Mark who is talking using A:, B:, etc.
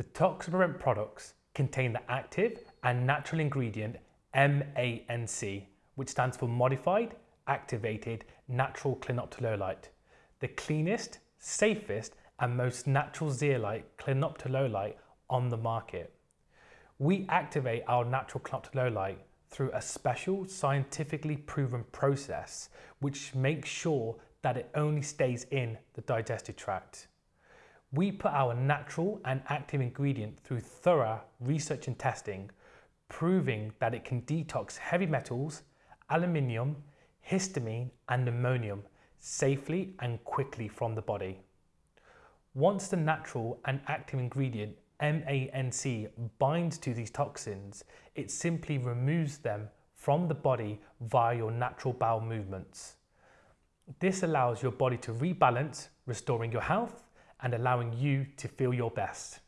A: The Toxaprevent products contain the active and natural ingredient MANC, which stands for Modified Activated Natural Clinoptilolite, the cleanest, safest and most natural zeolite clinoptilolite on the market. We activate our natural clinoptilolite through a special scientifically proven process which makes sure that it only stays in the digestive tract. We put our natural and active ingredient through thorough research and testing, proving that it can detox heavy metals, aluminium, histamine and ammonium safely and quickly from the body. Once the natural and active ingredient MANC binds to these toxins, it simply removes them from the body via your natural bowel movements. This allows your body to rebalance, restoring your health and allowing you to feel your best.